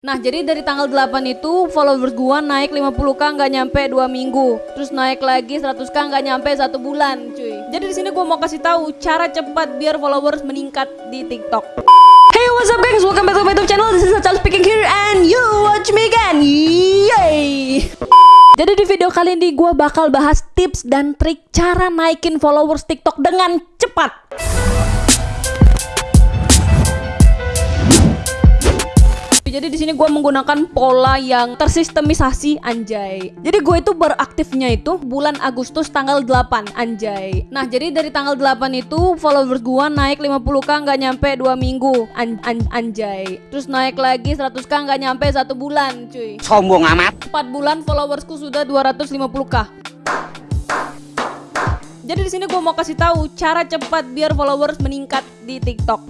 Nah jadi dari tanggal 8 itu followers gua naik 50k nggak nyampe 2 minggu. Terus naik lagi 100k nggak nyampe satu bulan cuy. Jadi di sini gua mau kasih tahu cara cepat biar followers meningkat di TikTok. Hey what's up guys? Welcome back to my YouTube channel. This is Achal speaking here and you watch me again. Yay! Jadi di video kali ini gua bakal bahas tips dan trik cara naikin followers TikTok dengan cepat Jadi di sini gue menggunakan pola yang tersistemisasi anjay. Jadi gue itu beraktifnya itu bulan Agustus tanggal 8 anjay. Nah jadi dari tanggal 8 itu followers gue naik 50k nggak nyampe 2 minggu an an anjay. Terus naik lagi 100k nggak nyampe satu bulan cuy. Sombong amat. 4 bulan followersku sudah 250k. Jadi di sini gue mau kasih tahu cara cepat biar followers meningkat di TikTok.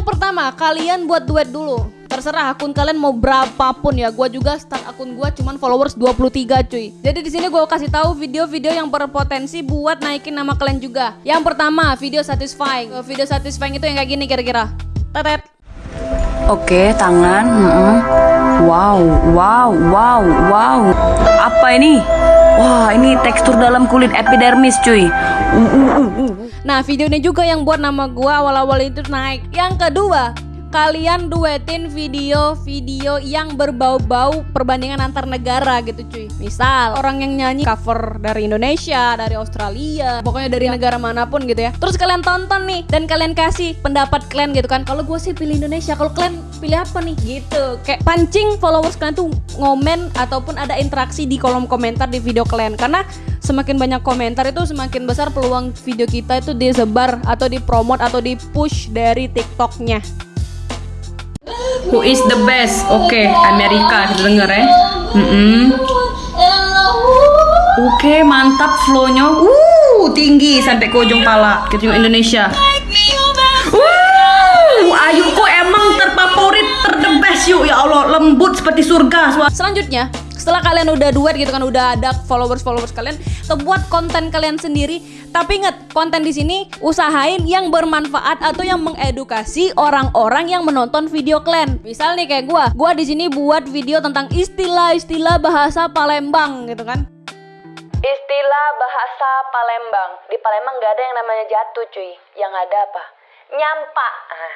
Yang pertama, kalian buat duet dulu. Terserah akun kalian mau berapapun ya. Gua juga start akun gua cuman followers 23 cuy. Jadi di sini gua kasih tahu video-video yang berpotensi buat naikin nama kalian juga. Yang pertama, video satisfying. Eh, Video satisfying itu yang kayak gini kira-kira. Tetet. Oke, tangan. Wow, wow, wow, wow. Apa ini? Wah, ini tekstur dalam kulit epidermis, cuy. Uh, uh, uh. Nah, video ini juga yang buat nama gua awal-awal itu naik. Yang kedua, kalian duetin video-video yang berbau-bau perbandingan antar negara gitu cuy. Misal orang yang nyanyi cover dari Indonesia, dari Australia, pokoknya dari negara mana pun gitu ya. Terus kalian tonton nih dan kalian kasih pendapat kalian gitu kan. Kalau gue sih pilih Indonesia, kalau kalian pilih apa nih gitu. Kayak pancing followers kalian tuh ngomen ataupun ada interaksi di kolom komentar di video kalian karena semakin banyak komentar itu semakin besar peluang video kita itu disebar atau dipromot atau dipush dari TikToknya. Who is the best? Oke, Amerika kita denger ya. Mm-mm. Oke, mantap flownya. Uh, tinggi sampai ke ujung pala. Kita tengok Indonesia. Uh, kok emang terfavorit, terdebes yuk ya Allah, lembut seperti surga. Selanjutnya, setelah kalian udah duet gitu kan udah ada followers-followers kalian, buat konten kalian sendiri. Tapi ingat, konten di sini usahain yang bermanfaat atau yang mengedukasi orang-orang yang menonton video kalian. Misal nih kayak gua, gua di sini buat video tentang istilah-istilah bahasa Palembang gitu kan. Istilah bahasa Palembang. Di Palembang nggak ada yang namanya jatuh, cuy. Yang ada apa? Nyampa. Ah,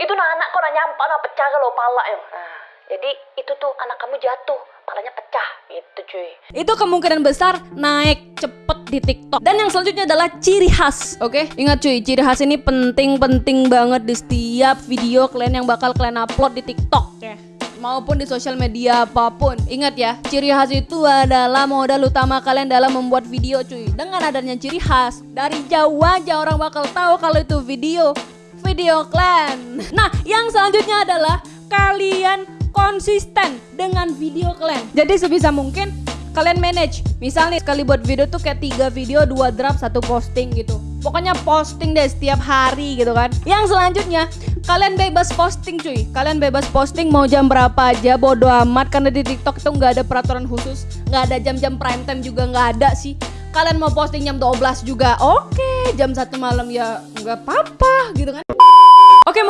itu nah anak kok nyampa nah pecah kalau pala ya. Ah, jadi itu tuh anak kamu jatuh, palanya pecah gitu, cuy. Itu kemungkinan besar naik cepet di TikTok. Dan yang selanjutnya adalah ciri khas. Oke, ingat cuy, ciri khas ini penting-penting banget di setiap video kalian yang bakal kalian upload di TikTok ya. Maupun di sosial media apa pun. Ingat ya, ciri khas itu adalah modal utama kalian dalam membuat video cuy. Dengan adanya ciri khas, dari jauh aja orang bakal tahu kalau itu video video kalian. Nah, yang selanjutnya adalah kalian konsisten dengan video kalian. Jadi sebisa mungkin kalian manage. Misalnya sekali buat video tuh kayak tiga video, dua draft, satu posting gitu. Pokoknya posting deh setiap hari gitu kan. Yang selanjutnya kalian bebas posting cuy. Kalian bebas posting mau jam berapa aja, bodo amat karena di TikTok itu nggak ada peraturan khusus, nggak ada jam-jam prime time juga nggak ada sih. Kalian mau posting jam 12 juga oke, jam satu malam ya nggak apa-apa gitu kan.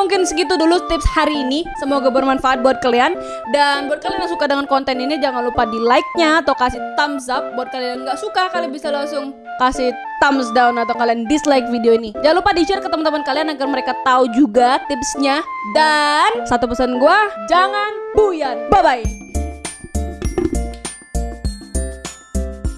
Mungkin segitu dulu tips hari ini. Semoga bermanfaat buat kalian. Dan buat kalian yang suka dengan konten ini Jangan lupa di like-nya Atau kasih thumbs up. Buat kalian yang nggak suka Kalian bisa langsung kasih thumbs down Atau kalian dislike video ini. Jangan lupa di share ke teman-teman kalian Agar mereka tahu juga tipsnya. Dan satu pesan gue Jangan buyan. Bye-bye